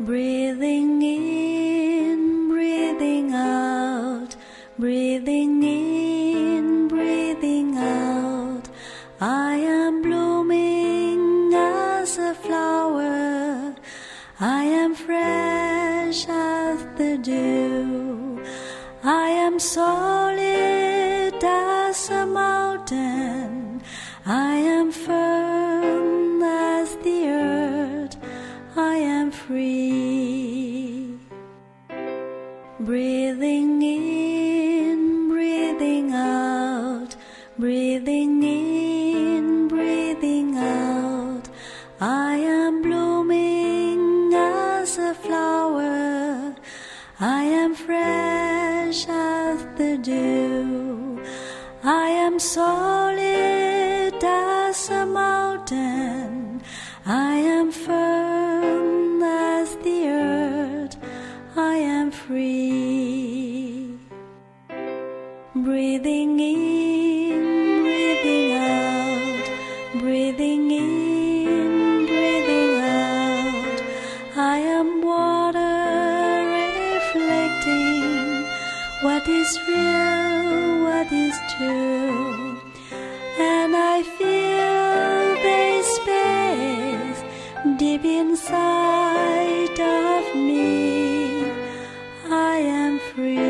Breathing in, breathing in, breathing out. I am blooming as a flower. I am fresh as the dew. I am solid as a mountain. I am firm as the earth. I am free. Breathing in, breathing in, breathing out. I am blooming as a flower. I am fresh as the dew. I am solid as a mountain. I am firm as the earth. I am free. Breathing in, what is real, what is true. And I feel the space deep inside of me. I am free.